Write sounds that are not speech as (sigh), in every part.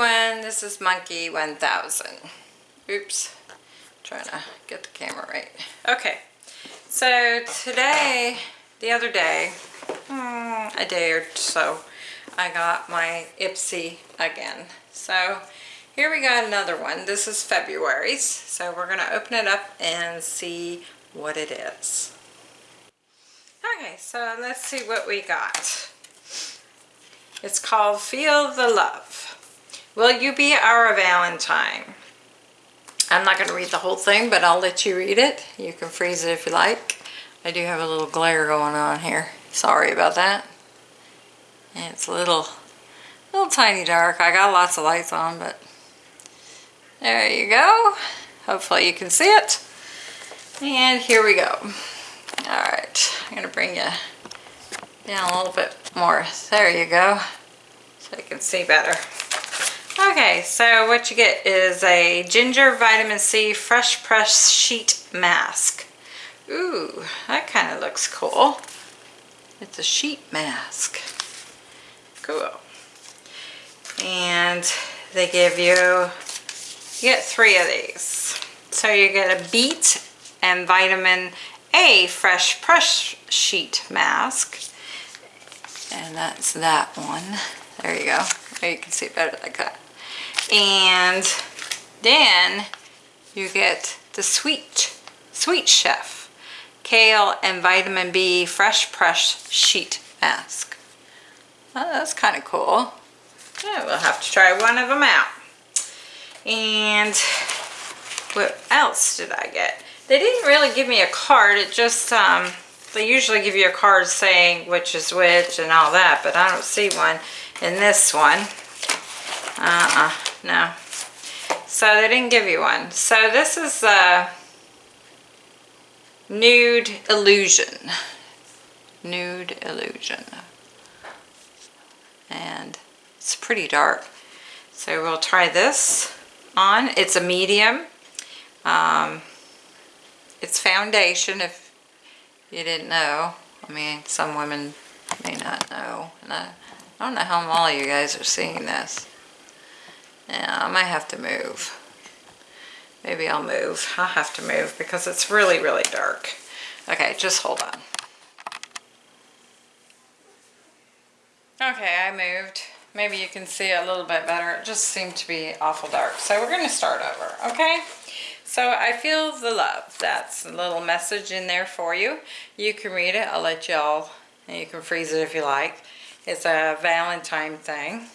everyone, this is Monkey 1000. Oops, trying to get the camera right. Okay, so today, the other day, hmm, a day or so, I got my Ipsy again. So here we got another one. This is February's, so we're going to open it up and see what it is. Okay, so let's see what we got. It's called Feel the Love. Will you be our Valentine? I'm not going to read the whole thing, but I'll let you read it. You can freeze it if you like. I do have a little glare going on here. Sorry about that. It's a little, little tiny dark. I got lots of lights on, but there you go. Hopefully you can see it. And here we go. Alright, I'm going to bring you down a little bit more. There you go. So you can see better. Okay, so what you get is a Ginger Vitamin C Fresh Press Sheet Mask. Ooh, that kind of looks cool. It's a sheet mask. Cool. And they give you, you get three of these. So you get a beet and vitamin A fresh press sheet mask. And that's that one. There you go. There you can see better like that and then you get the sweet sweet chef. Kale and vitamin b fresh press sheet mask. Oh, that's kind of cool. Yeah, we'll have to try one of them out. And what else did I get? They didn't really give me a card it just um, they usually give you a card saying which is which and all that but I don't see one in this one. Uh-uh no. So they didn't give you one. So this is a Nude Illusion. Nude Illusion. And it's pretty dark. So we'll try this on. It's a medium. Um, it's foundation if you didn't know. I mean, some women may not know. And I, I don't know how all you guys are seeing this. Yeah, I might have to move. Maybe I'll move. I'll have to move because it's really, really dark. Okay, just hold on. Okay, I moved. Maybe you can see a little bit better. It just seemed to be awful dark. So we're going to start over, okay? So I feel the love. That's a little message in there for you. You can read it. I'll let y'all, and you can freeze it if you like. It's a Valentine thing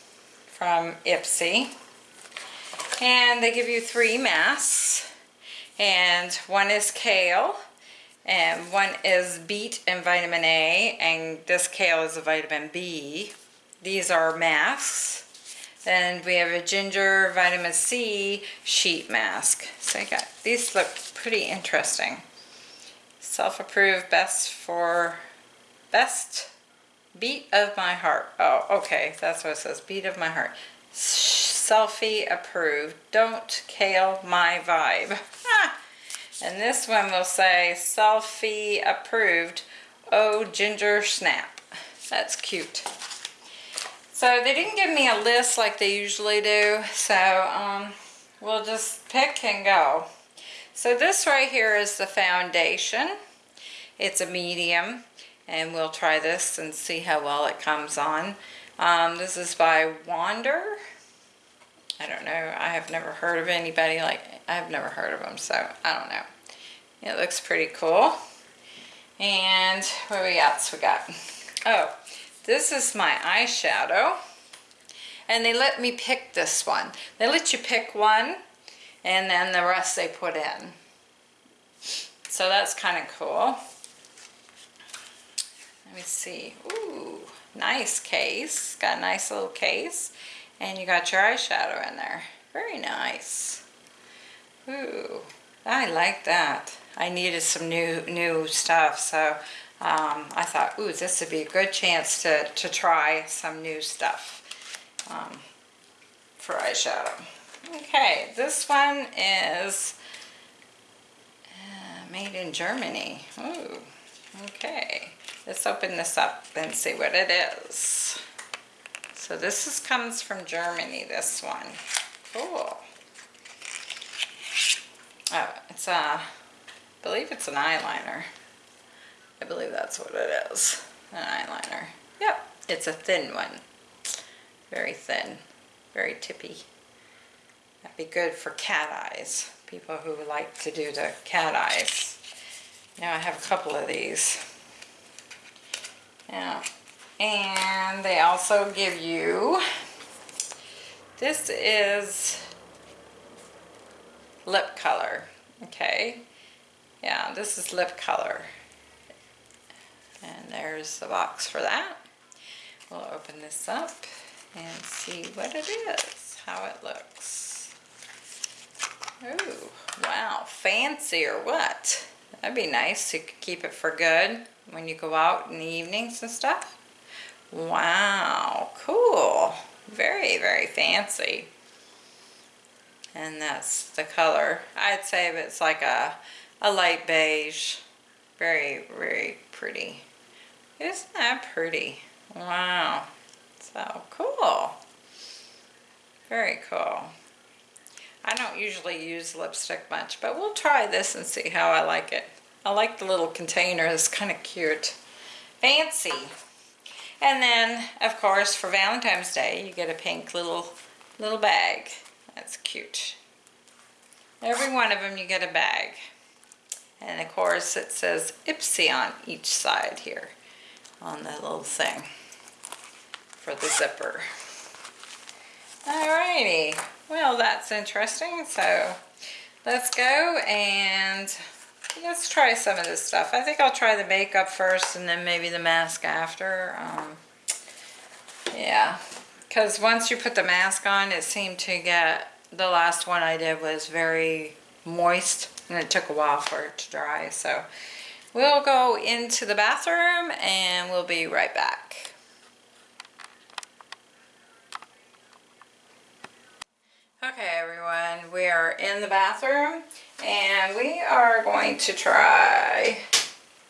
from Ipsy and they give you three masks. And one is kale and one is beet and vitamin A and this kale is a vitamin B. These are masks. Then we have a ginger vitamin C sheet mask. So I got these look pretty interesting. Self-approved best for best beat of my heart. Oh okay that's what it says beat of my heart selfie approved. Don't kale my vibe. and this one will say selfie approved. Oh, ginger snap. That's cute. So they didn't give me a list like they usually do. So um, we'll just pick and go. So this right here is the foundation. It's a medium and we'll try this and see how well it comes on. Um, this is by Wander. I don't know. I have never heard of anybody like, I've never heard of them, so I don't know. It looks pretty cool. And what we else we got? Oh, this is my eyeshadow. And they let me pick this one. They let you pick one and then the rest they put in. So that's kind of cool. Let me see. Ooh, nice case. Got a nice little case. And you got your eyeshadow in there. Very nice. Ooh, I like that. I needed some new new stuff, so um, I thought, ooh, this would be a good chance to, to try some new stuff um, for eyeshadow. Okay, this one is uh, made in Germany. Ooh, okay. Let's open this up and see what it is. So this is, comes from Germany, this one. Cool. Oh, it's a, I believe it's an eyeliner. I believe that's what it is, an eyeliner. Yep, it's a thin one. Very thin, very tippy. That'd be good for cat eyes, people who like to do the cat eyes. Now I have a couple of these. Yeah, and they also give you, this is lip color, okay? Yeah, this is lip color. And there's the box for that. We'll open this up and see what it is, how it looks. Oh, wow, fancy or what? That'd be nice. to keep it for good when you go out in the evenings and stuff. Wow, cool. Very, very fancy. And that's the color. I'd say it's like a, a light beige. Very, very pretty. Isn't that pretty? Wow. So cool. Very cool. I don't usually use lipstick much, but we'll try this and see how I like it. I like the little container. It's kind of cute. Fancy. And then, of course, for Valentine's Day, you get a pink little little bag. That's cute. Every one of them you get a bag. And of course it says Ipsy on each side here on the little thing for the zipper. Alrighty, well that's interesting. So let's go and let's try some of this stuff. I think I'll try the makeup first and then maybe the mask after. Um, yeah, because once you put the mask on, it seemed to get, the last one I did was very moist and it took a while for it to dry. So we'll go into the bathroom and we'll be right back. Okay everyone, we are in the bathroom and we are going to try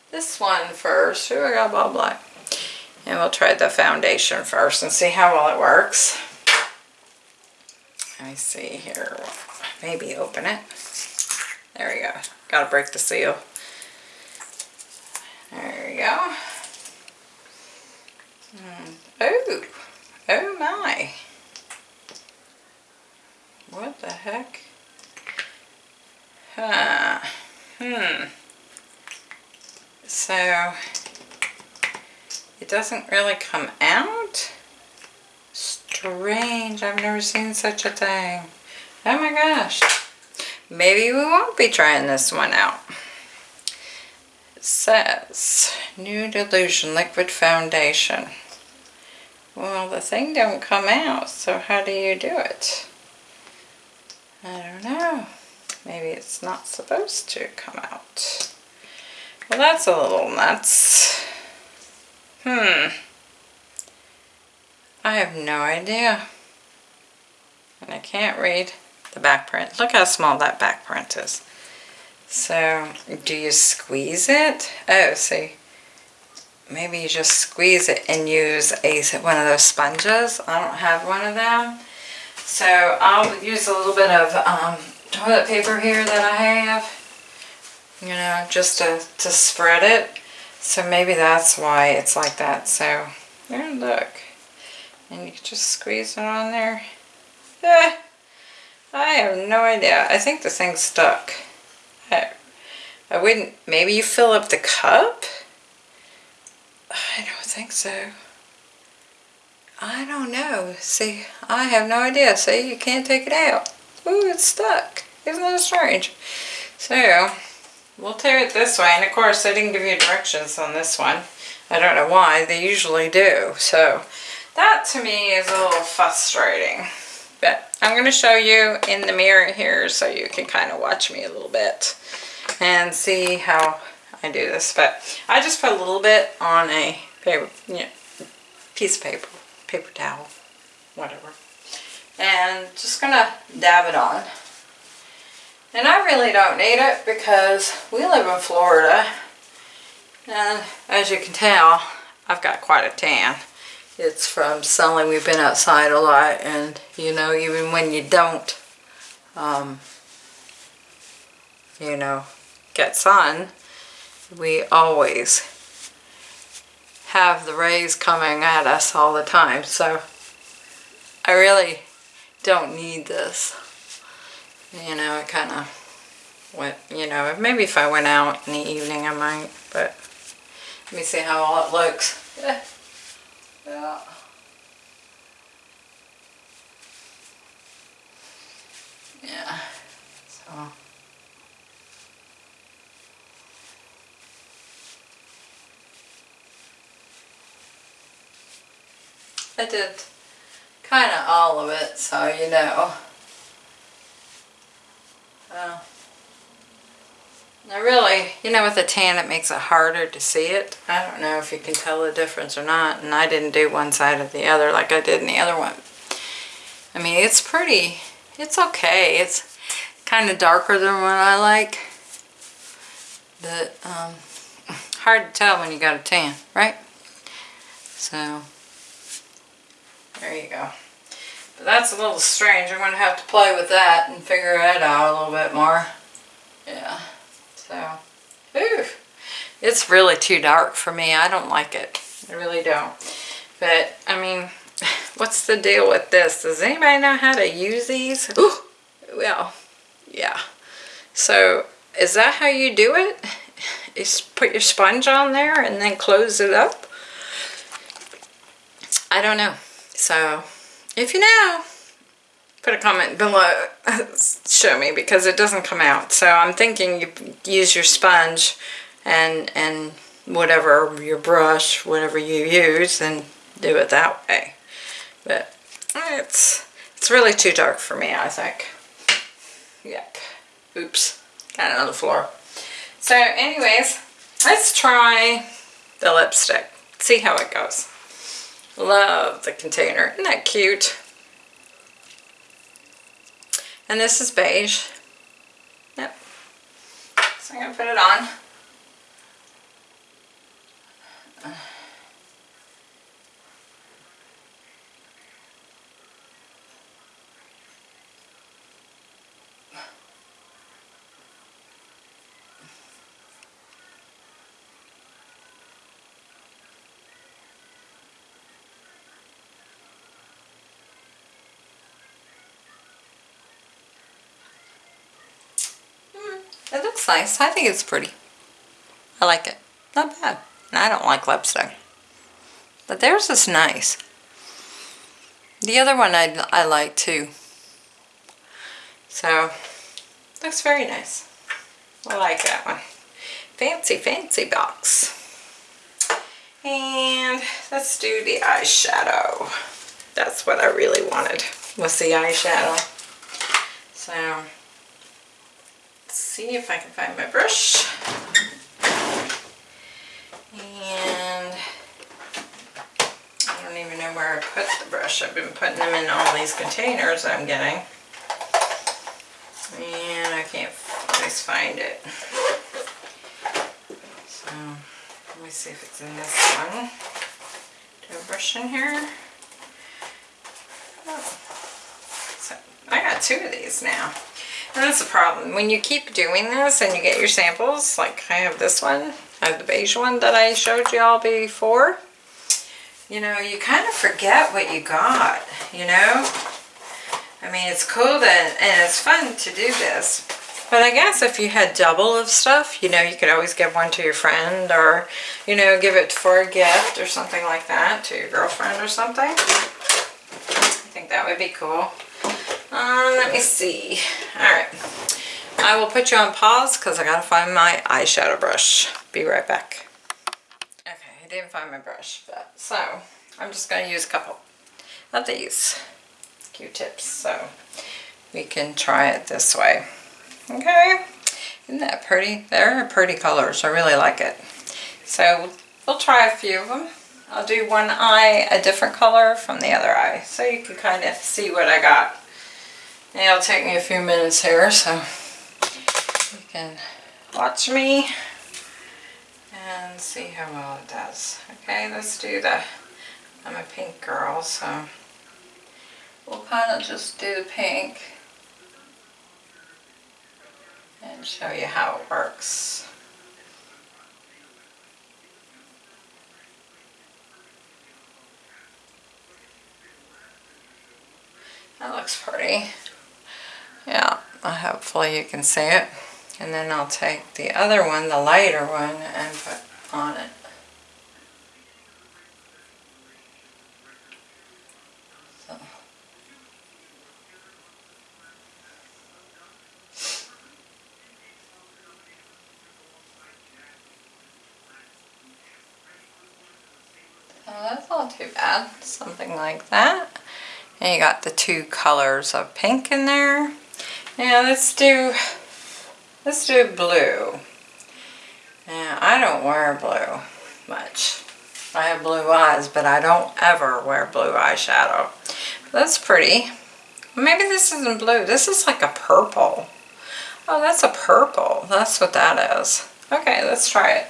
this one first. Ooh, I got blah blah. And we'll try the foundation first and see how well it works. Let me see here. Maybe open it. There we go. Gotta break the seal. There we go. Oh, oh my. What the heck? Huh. Hmm. So, it doesn't really come out? Strange. I've never seen such a thing. Oh my gosh. Maybe we won't be trying this one out. It says, Nude Illusion Liquid Foundation. Well, the thing don't come out, so how do you do it? I don't know. Maybe it's not supposed to come out. Well, that's a little nuts. Hmm. I have no idea. And I can't read the back print. Look how small that back print is. So, do you squeeze it? Oh, see. Maybe you just squeeze it and use a one of those sponges. I don't have one of them. So I'll use a little bit of um, toilet paper here that I have, you know, just to, to spread it. So maybe that's why it's like that. So there, look. And you can just squeeze it on there. Eh, I have no idea. I think the thing's stuck. I, I wouldn't, maybe you fill up the cup? I don't think so. I don't know. See, I have no idea. See, you can't take it out. Ooh, it's stuck. Isn't that strange? So, we'll tear it this way. And of course, they didn't give you directions on this one. I don't know why. They usually do. So, that to me is a little frustrating. But I'm going to show you in the mirror here so you can kind of watch me a little bit and see how I do this. But I just put a little bit on a paper, know, piece of paper paper towel, whatever. And just gonna dab it on. And I really don't need it because we live in Florida. And as you can tell, I've got quite a tan. it's from selling. We've been outside a lot and you know, even when you don't, um, you know, get sun, we always have the rays coming at us all the time. So I really don't need this. You know, it kind of went, you know, maybe if I went out in the evening I might, but let me see how all it looks. Yeah. Yeah. Yeah. So. I did kind of all of it, so you know. Uh, I really, you know, with a tan it makes it harder to see it. I don't know if you can tell the difference or not, and I didn't do one side or the other like I did in the other one. I mean, it's pretty, it's okay. It's kind of darker than what I like. But, um, hard to tell when you got a tan, right? So, there you go. But that's a little strange. I'm going to have to play with that and figure it out a little bit more. Yeah. So, ooh, it's really too dark for me. I don't like it. I really don't. But, I mean, (laughs) what's the deal with this? Does anybody know how to use these? Ooh, well, yeah. So, is that how you do it? (laughs) Is put your sponge on there and then close it up? I don't know. So, if you know, put a comment below, (laughs) show me, because it doesn't come out. So I'm thinking you use your sponge and, and whatever, your brush, whatever you use, and do it that way. But it's, it's really too dark for me, I think. Yep. Oops. Got it on the floor. So anyways, let's try the lipstick. See how it goes. Love the container. Isn't that cute? And this is beige. Yep. So I'm going to put it on. It looks nice. I think it's pretty. I like it. Not bad. And I don't like lipstick. But theirs is nice. The other one I, I like too. So, looks very nice. I like that one. Fancy, fancy box. And let's do the eyeshadow. That's what I really wanted, was the eyeshadow. So, see if I can find my brush. And I don't even know where I put the brush. I've been putting them in all these containers I'm getting. And I can't always find it. So let me see if it's in this one. Do a brush in here? Oh. So I got two of these now. That's the problem. When you keep doing this and you get your samples, like I have this one, I have the beige one that I showed you all before, you know, you kind of forget what you got, you know? I mean, it's cool that, and it's fun to do this. But I guess if you had double of stuff, you know, you could always give one to your friend or, you know, give it for a gift or something like that to your girlfriend or something. I think that would be cool. Um, let me see. Alright. I will put you on pause because I gotta find my eyeshadow brush. Be right back. Okay, I didn't find my brush, but so I'm just gonna use a couple of these Q-tips so we can try it this way. Okay, isn't that pretty? They're pretty colors. I really like it. So we'll try a few of them. I'll do one eye a different color from the other eye so you can kind of see what I got. It'll take me a few minutes here, so you can watch me and see how well it does. Okay, let's do the I'm a pink girl, so we'll kind of just do the pink and show you how it works. That looks pretty. Hopefully you can see it. And then I'll take the other one, the lighter one, and put on it. Oh, that's not too bad, something like that. And you got the two colors of pink in there. Now let's do, let's do blue. Now I don't wear blue much. I have blue eyes, but I don't ever wear blue eyeshadow. That's pretty. Maybe this isn't blue. This is like a purple. Oh, that's a purple. That's what that is. Okay, let's try it.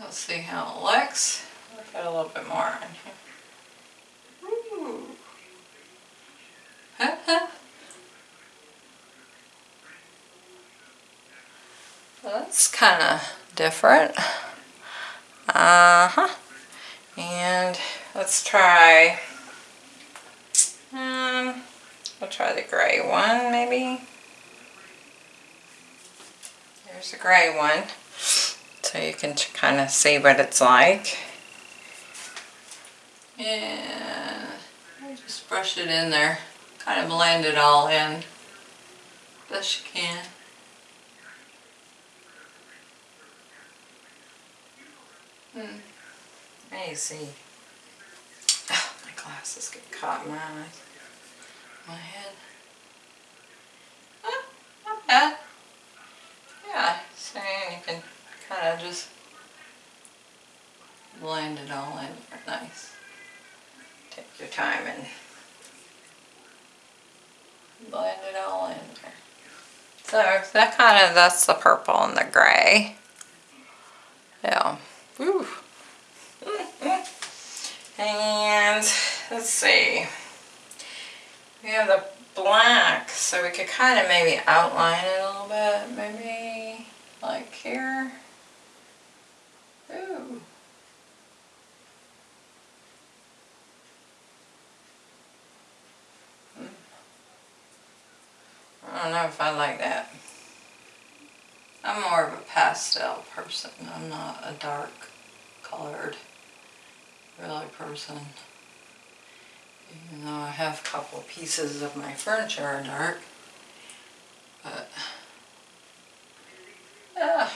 Let's see how it looks. Put a little bit more in here. Ooh. That's kind of different. Uh-huh. And let's try, um, we'll try the gray one maybe. There's the gray one so you can kind of see what it's like. And I just brush it in there, kind of blend it all in best you can. Hmm. You see. Oh, my glasses get caught in my eyes. My head. Oh, not bad. Yeah, so you can kind of just blend it all in nice. Take your time and blend it all in. So that kind of, that's the purple and the gray. Yeah. Woo. And let's see. We have the black, so we could kind of maybe outline it a little bit, maybe like here. Ooh. Hmm. I don't know if I like that. I'm more of a pastel person. I'm not a dark colored really person. Even though I have a couple pieces of my furniture are dark. But yeah.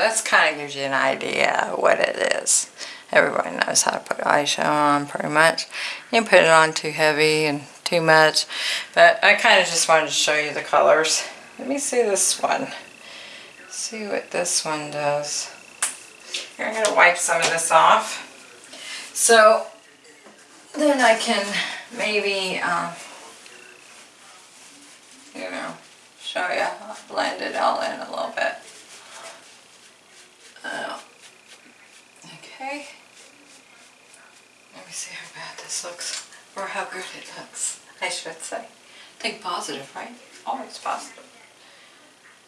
That's kind of gives you an idea what it is. Everybody knows how to put eyeshadow on pretty much. You put it on too heavy and too much. But I kind of just wanted to show you the colors. Let me see this one. See what this one does. Here, I'm going to wipe some of this off. So then I can maybe, um, you know, show you, I'll blend it all in a little bit. Uh, okay. Let me see how bad this looks, or how good it looks, I should say. Think positive, right? Always positive.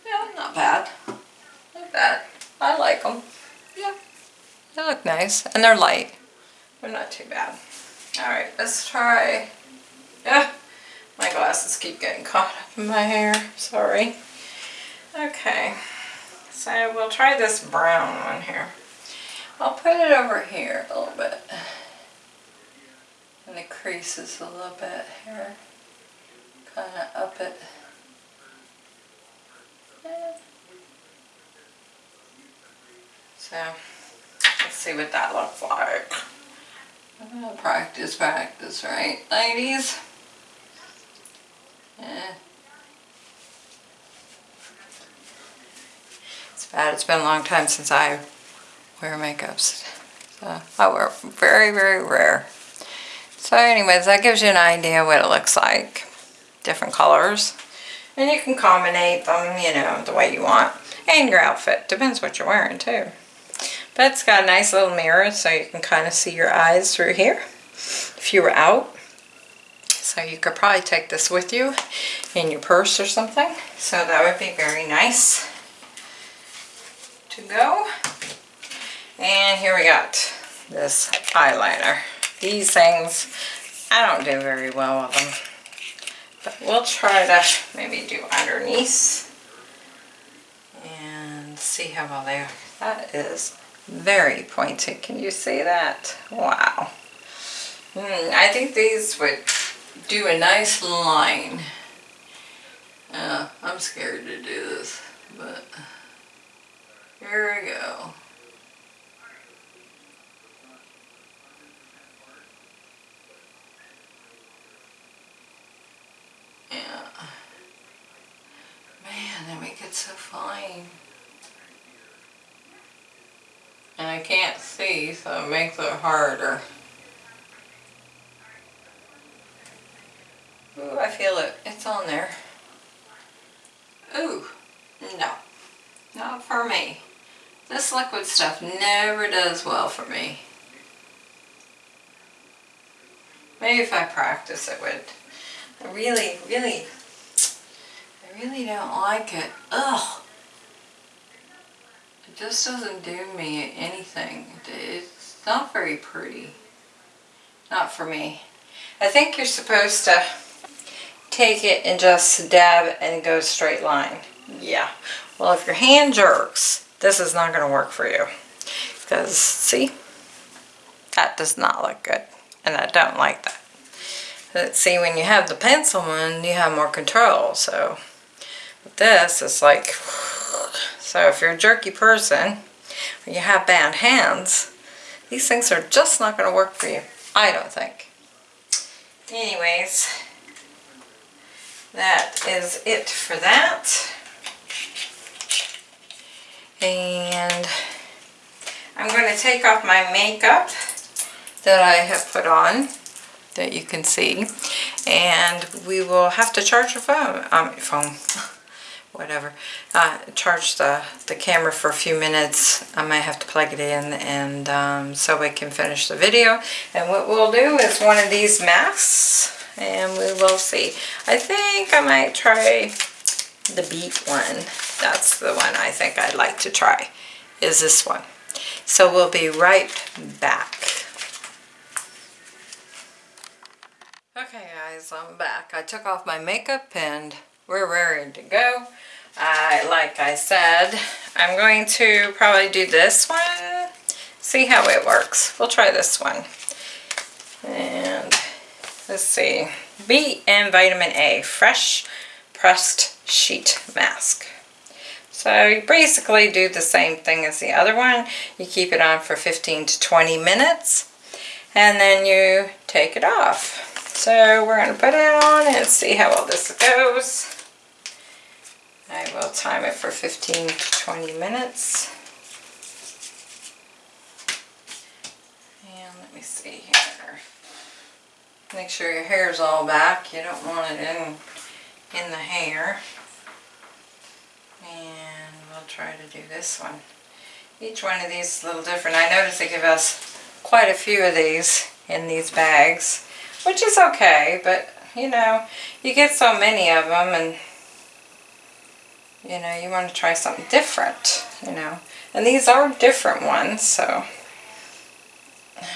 Yeah, not bad. Not bad. I like them. Yeah. They look nice, and they're light. They're not too bad. Alright, let's try... Yeah, my glasses keep getting caught up in my hair. Sorry. Okay. So we'll try this brown one here. I'll put it over here a little bit. And the creases a little bit here. Kind of up it. So, let's see what that looks like. I'm gonna practice, practice, right, ladies? Yeah. It's bad. It's been a long time since I wear makeups. So I wear very, very rare. So anyways, that gives you an idea what it looks like. Different colors. And you can combine them, you know, the way you want. And your outfit. Depends what you're wearing too. But it's got a nice little mirror so you can kind of see your eyes through here if you were out. So you could probably take this with you in your purse or something. So that would be very nice to go. And here we got this eyeliner. These things, I don't do very well with them. But we'll try to maybe do underneath and see how well they are. That is very pointy. Can you see that? Wow. Mm, I think these would do a nice line. Uh, I'm scared to do this, but here we go. Yeah. Man, they make it so fine. And I can't see, so it makes it harder. Ooh, I feel it. It's on there. Ooh, no. Not for me. This liquid stuff never does well for me. Maybe if I practice it would. Really, really, I really don't like it. Ugh. It just doesn't do me anything. It's not very pretty. Not for me. I think you're supposed to take it and just dab and go straight line. Yeah. Well, if your hand jerks, this is not going to work for you. Because, see? That does not look good. And I don't like that. But see, when you have the pencil one, you have more control. So, with this, it's like... So if you're a jerky person, or you have bad hands, these things are just not going to work for you. I don't think. Anyways, that is it for that. And I'm going to take off my makeup that I have put on that you can see and we will have to charge your phone, um, phone, (laughs) whatever, uh, charge the, the camera for a few minutes. I might have to plug it in and um, so we can finish the video. And what we'll do is one of these masks and we will see. I think I might try the beet one. That's the one I think I'd like to try, is this one. So we'll be right back. Okay guys, I'm back. I took off my makeup and we're ready to go. I, like I said, I'm going to probably do this one, see how it works. We'll try this one. And let's see, B and vitamin A, fresh pressed sheet mask. So you basically do the same thing as the other one. You keep it on for 15 to 20 minutes and then you take it off. So we're going to put it on and see how well this goes. I will time it for 15 to 20 minutes. And let me see here. Make sure your hair is all back. You don't want it in, in the hair. And we'll try to do this one. Each one of these is a little different. I noticed they give us quite a few of these in these bags, which is okay, but you know, you get so many of them and you know, you want to try something different, you know. And these are different ones, so.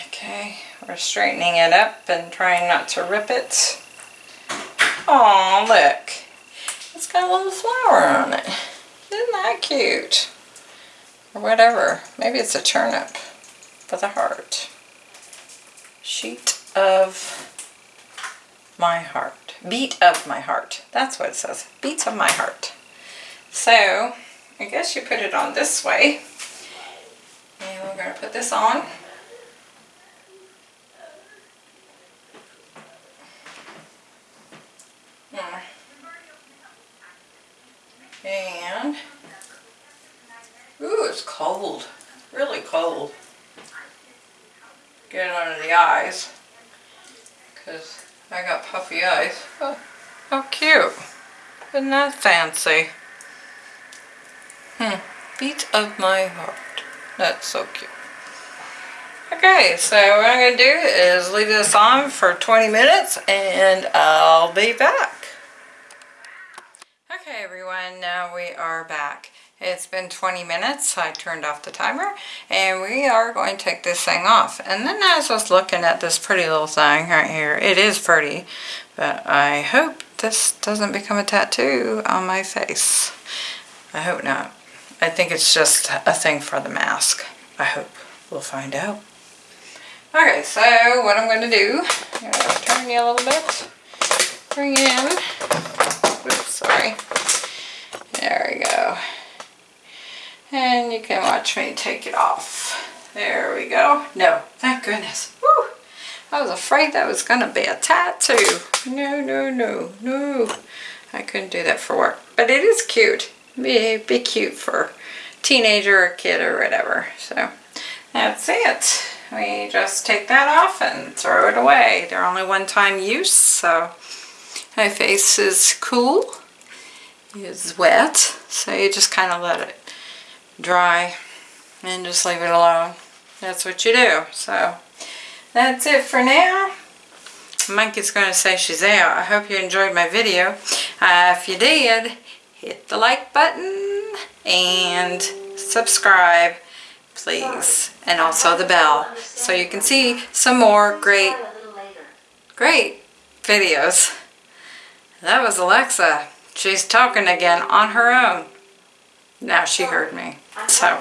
Okay, we're straightening it up and trying not to rip it. Oh, look. It's got a little flower on it. Isn't that cute? Or whatever. Maybe it's a turnip with a heart. Sheet of my heart. Beat of my heart. That's what it says. Beats of my heart. So, I guess you put it on this way. And we're going to put this on. Hmm. And, ooh, it's cold. Really cold. Get it under the eyes. I got puffy eyes. Oh, how cute. Isn't that fancy? Hmm. Beat of my heart. That's so cute. Okay, so what I'm going to do is leave this on for 20 minutes and I'll be back. Okay everyone, now we are back. It's been 20 minutes, I turned off the timer, and we are going to take this thing off. And then as I was looking at this pretty little thing right here, it is pretty, but I hope this doesn't become a tattoo on my face. I hope not. I think it's just a thing for the mask. I hope. We'll find out. Okay, so what I'm going to do, I'm going to turn you a little bit, bring it in, oops, sorry, there we go. And you can watch me take it off. There we go. No, thank goodness. Woo! I was afraid that was going to be a tattoo. No, no, no, no. I couldn't do that for work. But it is cute. Be, be cute for teenager or kid or whatever. So that's it. We just take that off and throw it away. They're only one-time use, so my face is cool. Is wet, so you just kind of let it dry and just leave it alone. That's what you do. So that's it for now. Monkey's going to say she's out. I hope you enjoyed my video. Uh, if you did, hit the like button and subscribe please and also the bell so you can see some more great great videos that was Alexa she's talking again on her own now she heard me so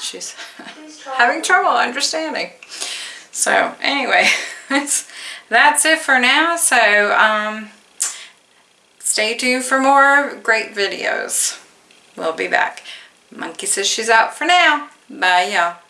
she's (laughs) having trouble understanding. So anyway (laughs) that's it for now. So um stay tuned for more great videos. We'll be back. Monkey says she's out for now. Bye, y'all.